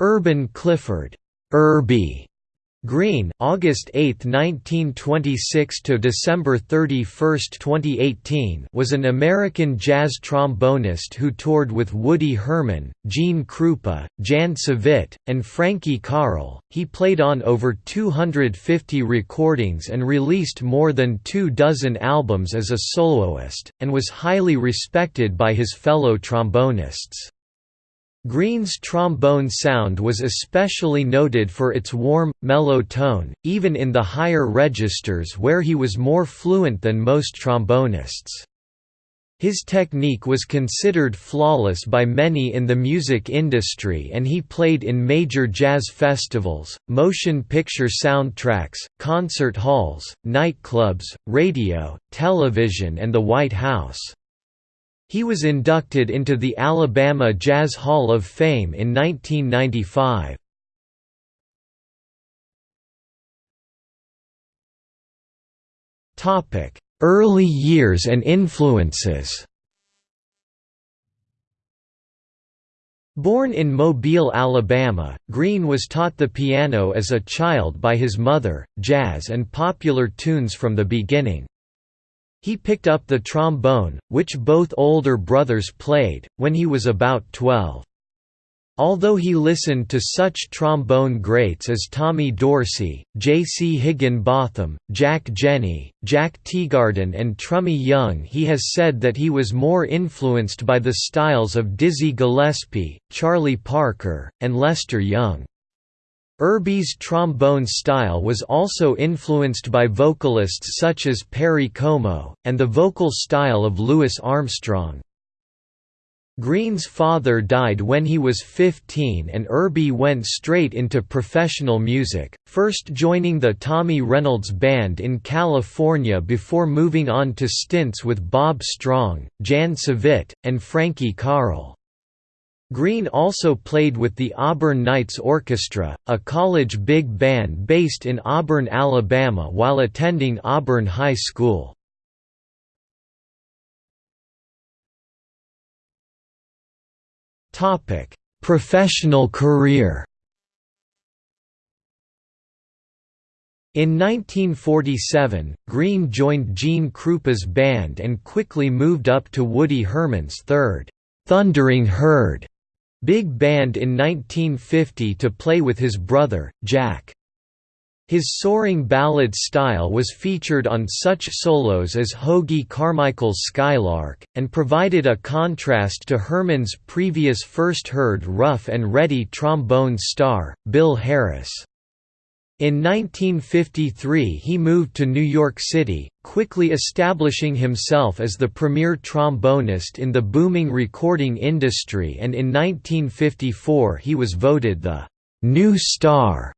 Urban Clifford Urbie Green, August 8, 1926 to December 31, 2018, was an American jazz trombonist who toured with Woody Herman, Gene Krupa, Jan Savitt, and Frankie Carle. He played on over 250 recordings and released more than two dozen albums as a soloist, and was highly respected by his fellow trombonists. Green's trombone sound was especially noted for its warm, mellow tone, even in the higher registers where he was more fluent than most trombonists. His technique was considered flawless by many in the music industry and he played in major jazz festivals, motion picture soundtracks, concert halls, nightclubs, radio, television and the White House. He was inducted into the Alabama Jazz Hall of Fame in 1995. Early years and influences Born in Mobile, Alabama, Green was taught the piano as a child by his mother, jazz and popular tunes from the beginning. He picked up the trombone, which both older brothers played, when he was about 12. Although he listened to such trombone greats as Tommy Dorsey, J. C. Higginbotham, Jack Jenney, Jack Teagarden and Trummy Young he has said that he was more influenced by the styles of Dizzy Gillespie, Charlie Parker, and Lester Young. Urbie's trombone style was also influenced by vocalists such as Perry Como, and the vocal style of Louis Armstrong. Green's father died when he was 15 and Urbie went straight into professional music, first joining the Tommy Reynolds Band in California before moving on to stints with Bob Strong, Jan Savitt, and Frankie Carle. Green also played with the Auburn Knights Orchestra, a college big band based in Auburn, Alabama while attending Auburn High School. Professional career In 1947, Green joined Gene Krupa's band and quickly moved up to Woody Herman's third, "'Thundering Herd' Big Band in 1950 to play with his brother, Jack. His soaring ballad style was featured on such solos as Hoagy Carmichael's Skylark, and provided a contrast to Herman's previous First Herd rough and ready trombone star, Bill Harris. In 1953 he moved to New York City, quickly establishing himself as the premier trombonist in the booming recording industry and in 1954 he was voted the «New Star»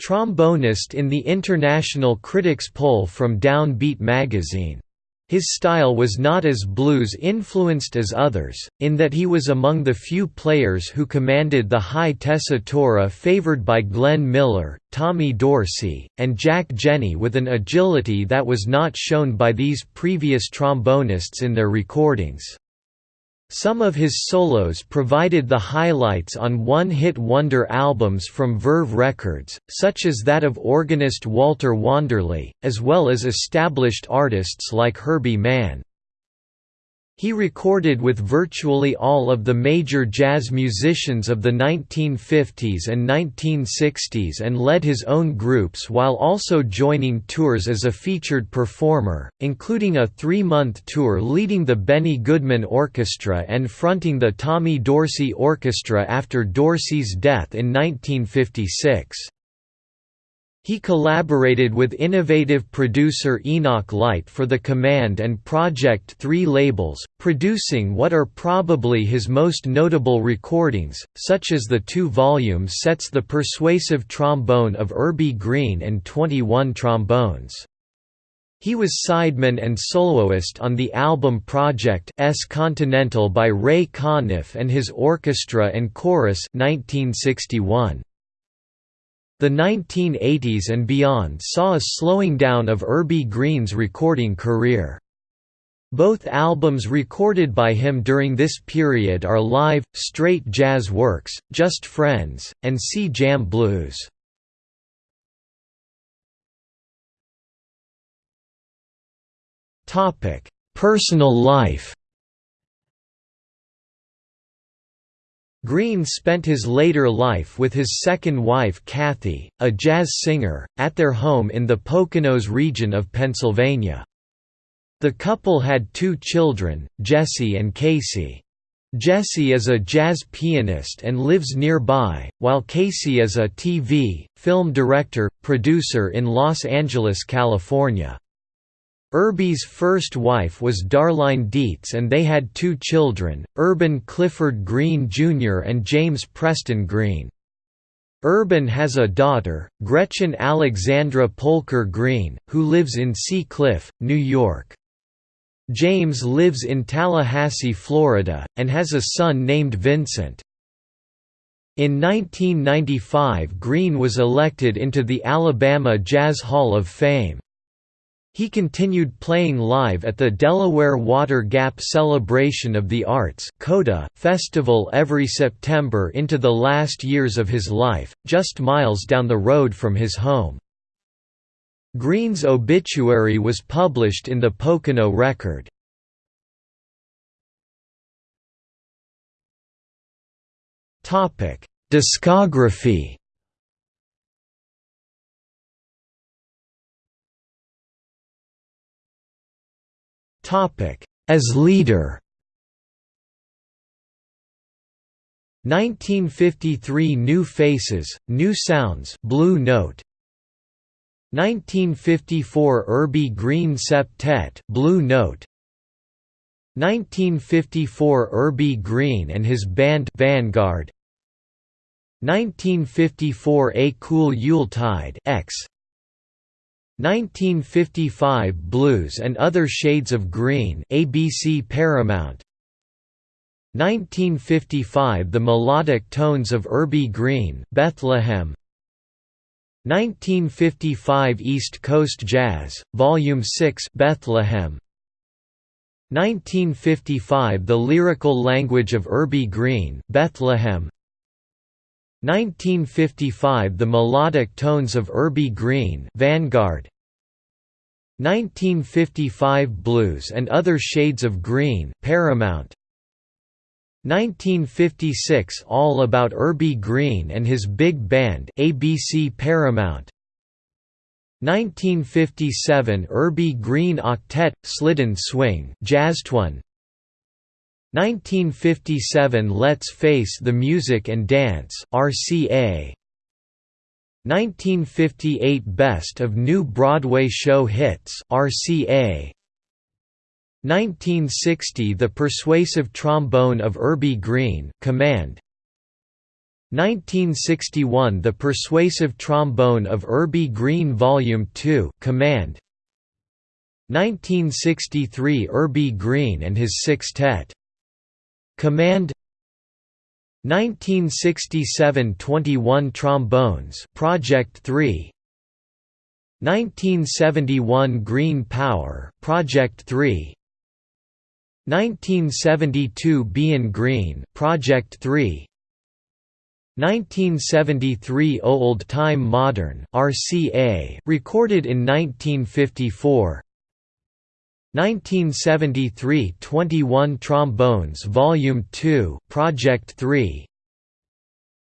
trombonist in the International Critics Poll from Downbeat magazine. His style was not as blues-influenced as others, in that he was among the few players who commanded the high tessitura favored by Glenn Miller, Tommy Dorsey, and Jack Jenney with an agility that was not shown by these previous trombonists in their recordings. Some of his solos provided the highlights on one-hit wonder albums from Verve Records, such as that of organist Walter Wanderley, as well as established artists like Herbie Mann. He recorded with virtually all of the major jazz musicians of the 1950s and 1960s and led his own groups while also joining tours as a featured performer, including a three-month tour leading the Benny Goodman Orchestra and fronting the Tommy Dorsey Orchestra after Dorsey's death in 1956. He collaborated with innovative producer Enoch Light for the Command and Project 3 labels, producing what are probably his most notable recordings, such as the two-volume sets The Persuasive Trombone of Urbie Green and 21 Trombones. He was sideman and soloist on the album Project S Continental by Ray Conniff and his orchestra and chorus 1961. The 1980s and beyond saw a slowing down of Urbie Green's recording career. Both albums recorded by him during this period are live, straight jazz works, Just Friends, and Sea Jam Blues. Personal life Green spent his later life with his second wife Kathy, a jazz singer, at their home in the Poconos region of Pennsylvania. The couple had two children, Jesse and Casey. Jesse is a jazz pianist and lives nearby, while Casey is a TV, film director, producer in Los Angeles, California. Urbie's first wife was Darline Dietz and they had two children, Urban Clifford Green Jr. and James Preston Green. Urban has a daughter, Gretchen Alexandra Polker Green, who lives in Sea Cliff, New York. James lives in Tallahassee, Florida, and has a son named Vincent. In 1995 Green was elected into the Alabama Jazz Hall of Fame. He continued playing live at the Delaware Water Gap Celebration of the Arts festival every September into the last years of his life, just miles down the road from his home. Green's obituary was published in the Pocono Record. Discography As leader. 1953 New Faces, New Sounds Blue Note. 1954 Urbie Green Septet Blue Note. 1954 Urbie Green and his band Vanguard. 1954 A Cool Yuletide X 1955 Blues and Other Shades of Green ABC Paramount. 1955 The Melodic Tones of Urbie Green Bethlehem. 1955 East Coast Jazz, Volume 6 Bethlehem. 1955 The Lyrical Language of Urbie Green Bethlehem 1955 The Melodic Tones of Urbie Green Vanguard. 1955 Blues and Other Shades of Green Paramount. 1956 All About Urbie Green and His Big Band ABC Paramount. 1957 Urbie Green Octet Slidin' Swing Jazztone 1957 Let's Face the Music and Dance RCA 1958 Best of New Broadway Show Hits RCA 1960 The Persuasive Trombone of Urbie Green Command. 1961 The Persuasive Trombone of Urbie Green Volume 2 Command. 1963 Urbie Green and his Sextet Command 1967 21 Trombones Project 3 1971 Green Power Project 3 1972 Bein' Green Project 3 1973 Old Time Modern RCA recorded in 1954 1973 21 Trombones Volume 2 Project 3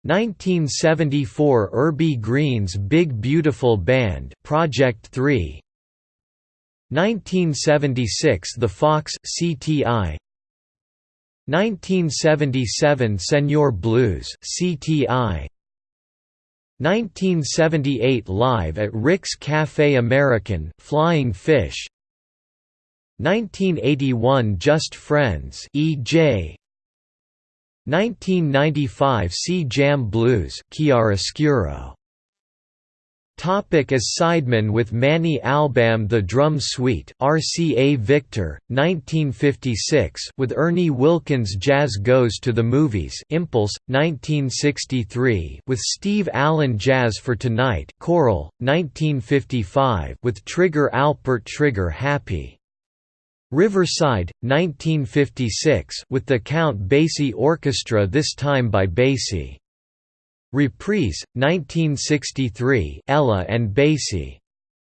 1974 Urbie Green's Big Beautiful Band Project 3 1976 The Fox CTI 1977 Senor Blues CTI 1978 Live at Rick's Cafe Americain Flying Fish 1981 Just Friends E.J. 1995 Sea Jam Blues Chiaroscuro Topic as sideman with Manny Albam The Drum Suite RCA Victor, 1956 with Ernie Wilkins Jazz Goes to the Movies Impulse, 1963 with Steve Allen Jazz for Tonight Coral, 1955 with Trigger Alpert Trigger Happy Riverside, 1956 with the Count Basie Orchestra this time by Basie. Reprise, 1963 Ella and Basie.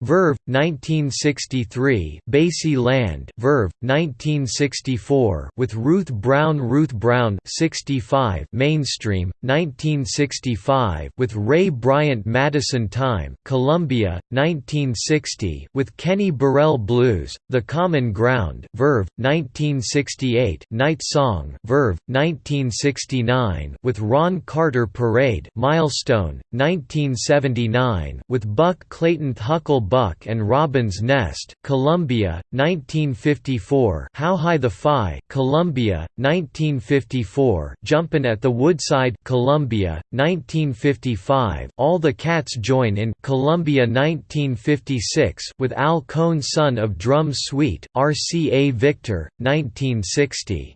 Verve, 1963 Basie Land Verve, 1964 with Ruth Brown Ruth Brown 65 Mainstream, 1965 with Ray Bryant Madison Time Columbia, 1960 with Kenny Burrell Blues, The Common Ground Verve, 1968 Night Song Verve, 1969 with Ron Carter Parade Milestone, 1979 with Buck Clayton Huckle Buck and Robin's Nest, Columbia, 1954 How High the Fi, Columbia, 1954 Jumpin' at the Woodside, Columbia, 1955 All the Cats Join in Columbia 1956 with Al Cohn Son of Drum Suite, RCA Victor, 1960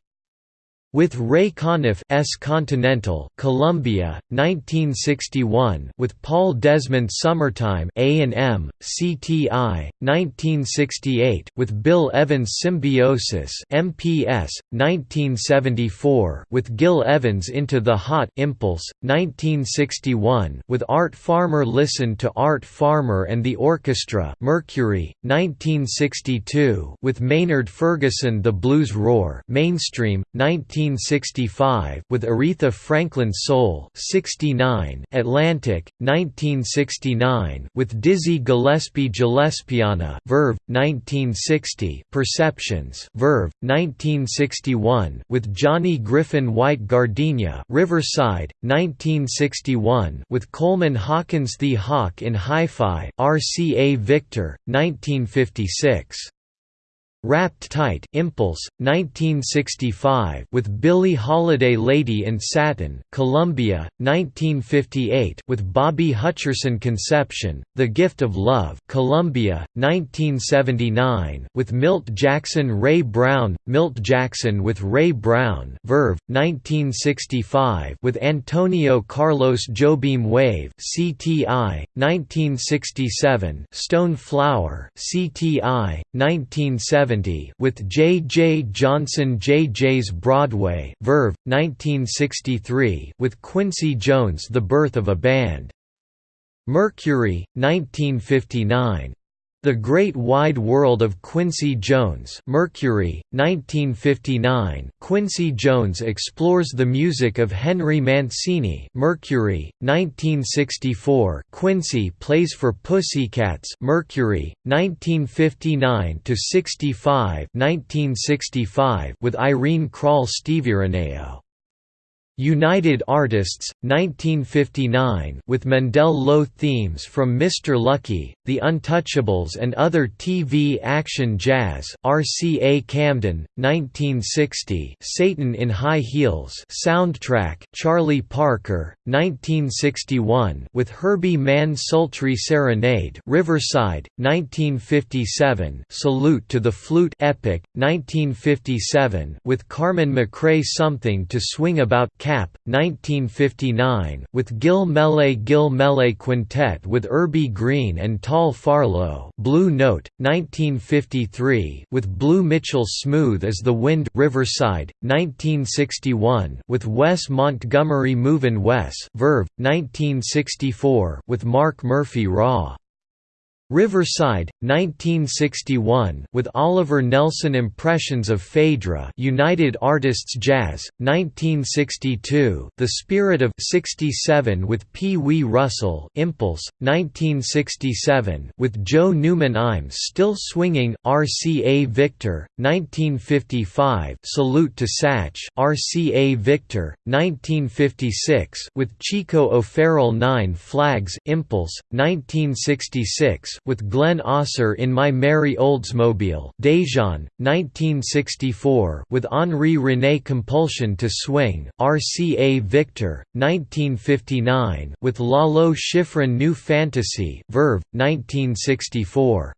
with Ray Conniff S. Continental, Columbia, 1961 with Paul Desmond Summertime A&M, CTI, 1968 with Bill Evans Symbiosis MPS, 1974 with Gil Evans Into the Hot Impulse, 1961 with Art Farmer Listen to Art Farmer and the Orchestra Mercury, 1962 with Maynard Ferguson The Blues Roar Mainstream, 19 1965 with Aretha Franklin Soul 69 Atlantic 1969 with Dizzy Gillespie Gillespiana Verve 1960 Perceptions Verve 1961 with Johnny Griffin White Gardenia Riverside 1961 with Coleman Hawkins The Hawk in Hi-Fi RCA Victor 1956 Wrapped Tight Impulse, 1965 with Billie Holiday Lady in Satin Columbia, 1958 with Bobby Hutcherson Conception, The Gift of Love Columbia, 1979 with Milt Jackson Ray Brown, Milt Jackson with Ray Brown Verve, 1965 with Antonio Carlos Jobim Wave CTI, 1967 Stone Flower CTI, 1970 with J. J. Johnson J. J's Broadway Verve, 1963 with Quincy Jones The Birth of a Band. Mercury, 1959 the Great Wide World of Quincy Jones Mercury, 1959 Quincy Jones explores the music of Henry Mancini Mercury, 1964 Quincy plays for Pussycats Mercury, 1959–65 1965 with Irene Kral Steviraneo United Artists, 1959 with Mundell Lowe themes from Mr. Lucky, The Untouchables and other TV action jazz RCA Camden, 1960 Satan in High Heels soundtrack Charlie Parker, 1961 with Herbie Mann Sultry Serenade Riverside, 1957 Salute to the Flute Epic, 1957 with Carmen McRae Something to Swing About Kapp, 1959 with Gil Melle Gil Melle Quintet with Urbie Green and Tal Farlow Blue Note, 1953 with Blue Mitchell Smooth as the Wind Riverside, 1961 with Wes Montgomery Movin' Wes Verve, 1964 with Mark Murphy Raw Riverside, 1961 with Oliver Nelson Impressions of Phaedra United Artists Jazz, 1962 The Spirit of 67 with Pee Wee Russell Impulse, 1967 with Joe Newman I'm Still Swinging, RCA Victor, 1955 Salute to Satch RCA Victor, 1956 with Chico O'Farrill Nine Flags Impulse, 1966 with Glenn Osser in My Merry Oldsmobile Dejan, 1964 with Henri René Compulsion to Swing, RCA Victor, 1959 with Lalo Schifrin New Fantasy Verve, 1964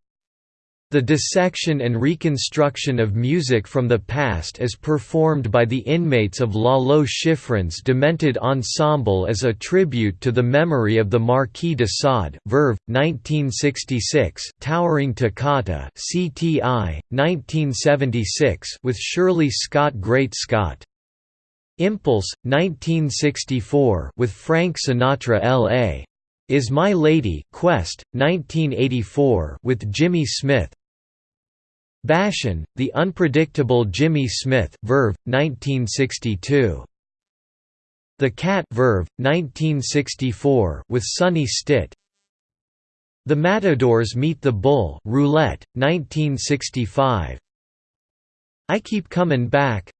The dissection and reconstruction of music from the past as performed by the inmates of Lalo Schifrin's demented ensemble as a tribute to the memory of the Marquis de Sade Verve, 1966 Towering Toccata CTI, 1976 with Shirley Scott Great Scott Impulse, 1964 with Frank Sinatra L.A. Is My Lady Quest, 1984 with Jimmy Smith Bashin', The Unpredictable Jimmy Smith Verve, 1962. The Cat Verve, 1964 with Sonny Stitt. The Matadors Meet the Bull Roulette, 1965 I Keep Comin' Back.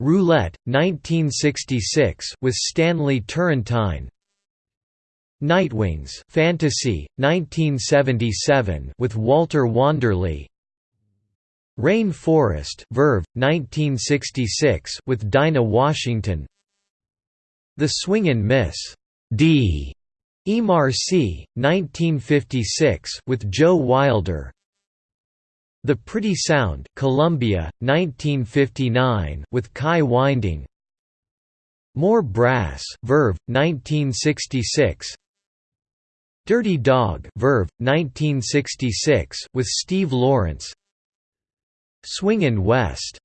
Roulette, 1966 with Stanley Turrentine. Nightwings Fantasy, 1977 with Walter Wanderley Rain Forest Verve, 1966 with Dinah Washington The Swingin' Miss. D. EmArcy 1956 with Joe Wilder The Pretty Sound Columbia, 1959 with Kai Winding More Brass Verve, 1966 Dirty Dog Verve, 1966 with Steve Lawrence Swingin' West